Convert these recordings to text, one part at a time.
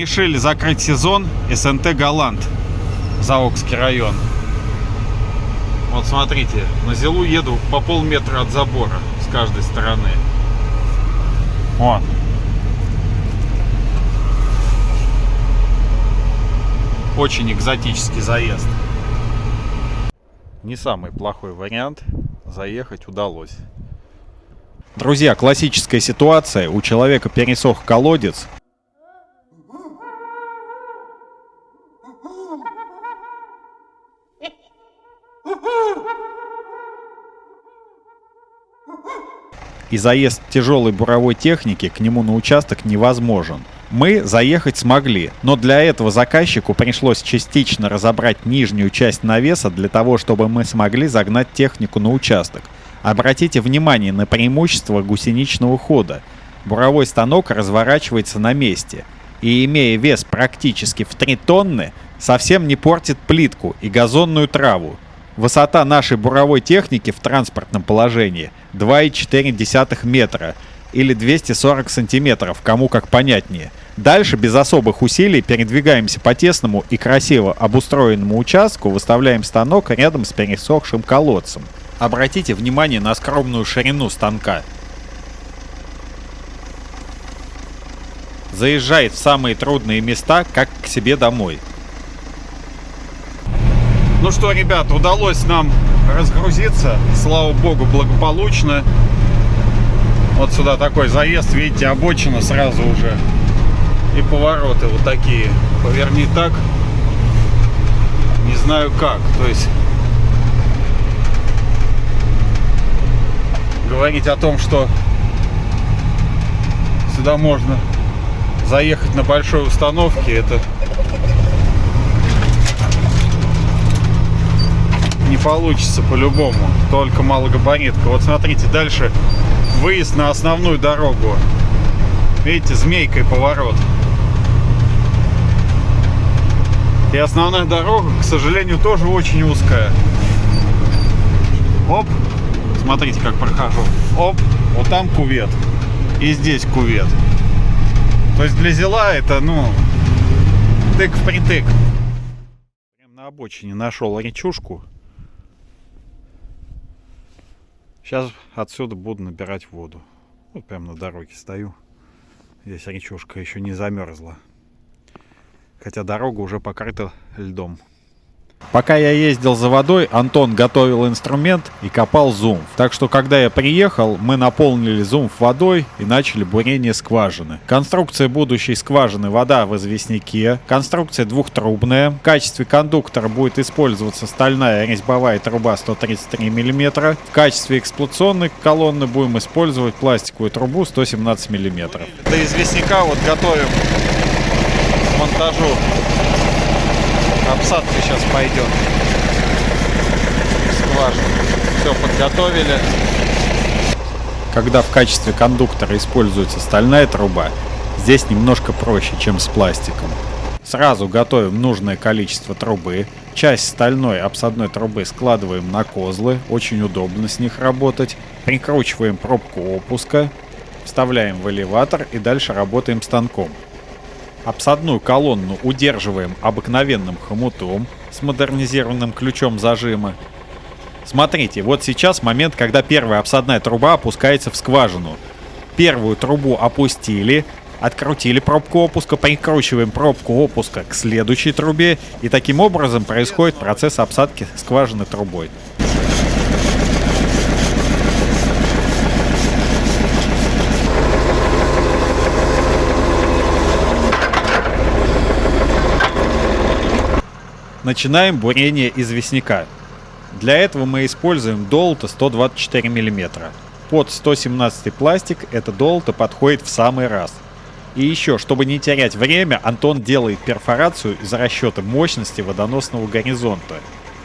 Решили закрыть сезон СНТ Голланд, Заокский район. Вот смотрите, на Зилу еду по полметра от забора с каждой стороны. Вот. Очень экзотический заезд. Не самый плохой вариант. Заехать удалось. Друзья, классическая ситуация. У человека пересох колодец. И заезд тяжелой буровой техники к нему на участок невозможен. Мы заехать смогли, но для этого заказчику пришлось частично разобрать нижнюю часть навеса для того, чтобы мы смогли загнать технику на участок. Обратите внимание на преимущество гусеничного хода. Буровой станок разворачивается на месте и, имея вес практически в 3 тонны, совсем не портит плитку и газонную траву. Высота нашей буровой техники в транспортном положении 2,4 метра или 240 сантиметров, кому как понятнее. Дальше без особых усилий передвигаемся по тесному и красиво обустроенному участку, выставляем станок рядом с пересохшим колодцем. Обратите внимание на скромную ширину станка. Заезжает в самые трудные места, как к себе домой. Ну что, ребят, удалось нам разгрузиться, слава богу, благополучно. Вот сюда такой заезд, видите, обочина сразу уже. И повороты вот такие. Поверни так, не знаю как. То есть говорить о том, что сюда можно заехать на большой установке, это не получится по-любому. Только малогабаритка. Вот смотрите, дальше выезд на основную дорогу. Видите, змейкой поворот. И основная дорога, к сожалению, тоже очень узкая. Оп, смотрите, как прохожу. Оп, вот там кувет. И здесь кувет. То есть для зела это, ну, тык в притык. Прям на обочине нашел речушку. Сейчас отсюда буду набирать воду. Вот прямо на дороге стою. Здесь речушка еще не замерзла. Хотя дорога уже покрыта льдом. Пока я ездил за водой, Антон готовил инструмент и копал зумф. Так что, когда я приехал, мы наполнили зумф водой и начали бурение скважины. Конструкция будущей скважины вода в известняке. Конструкция двухтрубная. В качестве кондуктора будет использоваться стальная резьбовая труба 133 мм. В качестве эксплуатационной колонны будем использовать пластиковую трубу 117 мм. До известняка вот готовим к монтажу обсадка сейчас пойдет. Скважина. Все подготовили. Когда в качестве кондуктора используется стальная труба, здесь немножко проще, чем с пластиком. Сразу готовим нужное количество трубы. Часть стальной обсадной трубы складываем на козлы, очень удобно с них работать. Прикручиваем пробку опуска, вставляем в элеватор и дальше работаем станком. Обсадную колонну удерживаем обыкновенным хомутом с модернизированным ключом зажима. Смотрите, вот сейчас момент, когда первая обсадная труба опускается в скважину. Первую трубу опустили, открутили пробку опуска, прикручиваем пробку опуска к следующей трубе, и таким образом происходит процесс обсадки скважины трубой. Начинаем бурение известняка. Для этого мы используем долото 124 мм. Под 117 пластик это долото подходит в самый раз. И еще, чтобы не терять время, Антон делает перфорацию из расчета мощности водоносного горизонта.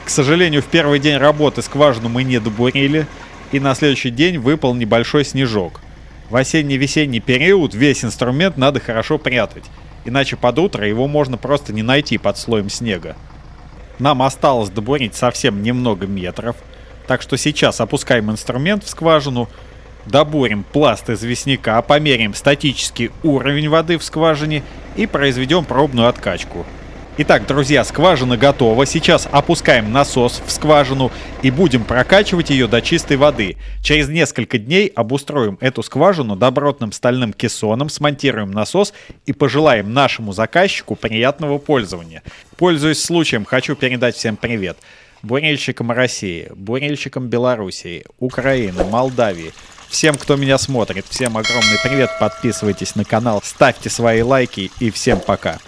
К сожалению, в первый день работы скважину мы не добурили, и на следующий день выпал небольшой снежок. В осенне-весенний период весь инструмент надо хорошо прятать, иначе под утро его можно просто не найти под слоем снега. Нам осталось добурить совсем немного метров. Так что сейчас опускаем инструмент в скважину, добурим пласт известняка, померяем статический уровень воды в скважине и произведем пробную откачку. Итак, друзья, скважина готова. Сейчас опускаем насос в скважину и будем прокачивать ее до чистой воды. Через несколько дней обустроим эту скважину добротным стальным кессоном, смонтируем насос и пожелаем нашему заказчику приятного пользования. Пользуясь случаем, хочу передать всем привет. Бурильщикам России, бурильщикам Белоруссии, Украины, Молдавии. Всем, кто меня смотрит, всем огромный привет, подписывайтесь на канал, ставьте свои лайки и всем пока.